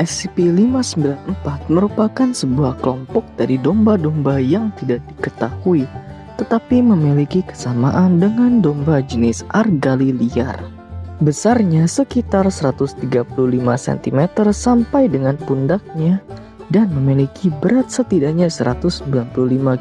SCP-594 merupakan sebuah kelompok dari domba-domba yang tidak diketahui, tetapi memiliki kesamaan dengan domba jenis Argali liar. Besarnya sekitar 135 cm sampai dengan pundaknya dan memiliki berat setidaknya 195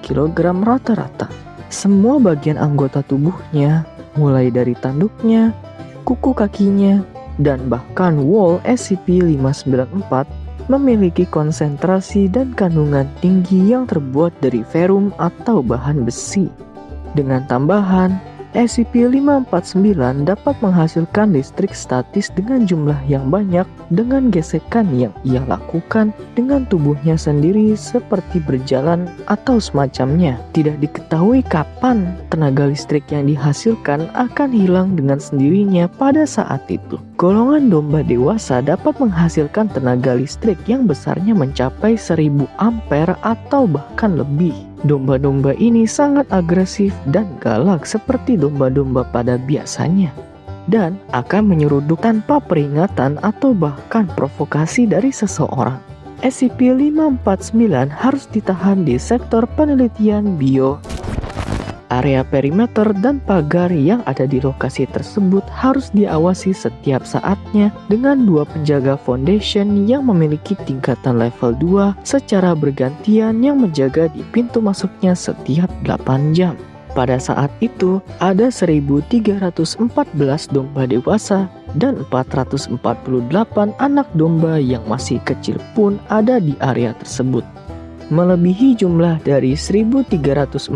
kg rata-rata. Semua bagian anggota tubuhnya, mulai dari tanduknya, kuku kakinya, dan bahkan wall SCP-594 memiliki konsentrasi dan kandungan tinggi yang terbuat dari verum atau bahan besi. Dengan tambahan, SCP-549 dapat menghasilkan listrik statis dengan jumlah yang banyak dengan gesekan yang ia lakukan dengan tubuhnya sendiri seperti berjalan atau semacamnya. Tidak diketahui kapan tenaga listrik yang dihasilkan akan hilang dengan sendirinya pada saat itu. Golongan domba dewasa dapat menghasilkan tenaga listrik yang besarnya mencapai 1000 ampere atau bahkan lebih. Domba-domba ini sangat agresif dan galak seperti domba-domba pada biasanya dan akan menyeruduk tanpa peringatan atau bahkan provokasi dari seseorang. SCP-549 harus ditahan di sektor penelitian bio Area perimeter dan pagar yang ada di lokasi tersebut harus diawasi setiap saatnya dengan dua penjaga foundation yang memiliki tingkatan level 2 secara bergantian yang menjaga di pintu masuknya setiap 8 jam. Pada saat itu, ada 1314 domba dewasa dan 448 anak domba yang masih kecil pun ada di area tersebut melebihi jumlah dari 1314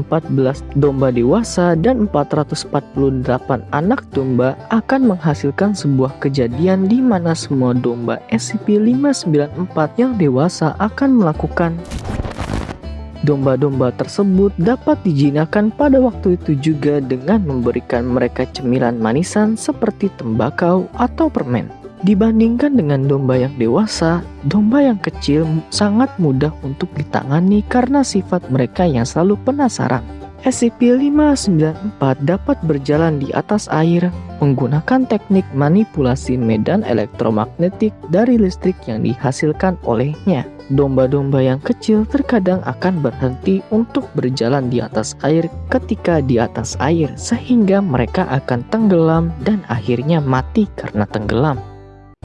domba dewasa dan 448 anak domba akan menghasilkan sebuah kejadian di mana semua domba SCP-594 yang dewasa akan melakukan Domba-domba tersebut dapat dijinakan pada waktu itu juga dengan memberikan mereka cemilan manisan seperti tembakau atau permen. Dibandingkan dengan domba yang dewasa, domba yang kecil sangat mudah untuk ditangani karena sifat mereka yang selalu penasaran. SCP-594 dapat berjalan di atas air menggunakan teknik manipulasi medan elektromagnetik dari listrik yang dihasilkan olehnya. Domba-domba yang kecil terkadang akan berhenti untuk berjalan di atas air ketika di atas air sehingga mereka akan tenggelam dan akhirnya mati karena tenggelam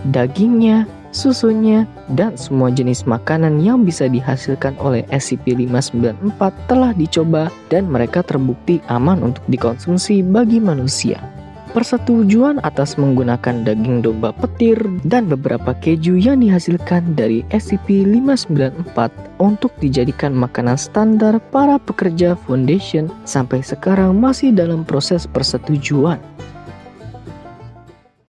dagingnya, susunya, dan semua jenis makanan yang bisa dihasilkan oleh SCP-594 telah dicoba dan mereka terbukti aman untuk dikonsumsi bagi manusia. Persetujuan atas menggunakan daging domba petir dan beberapa keju yang dihasilkan dari SCP-594 untuk dijadikan makanan standar para pekerja Foundation sampai sekarang masih dalam proses persetujuan.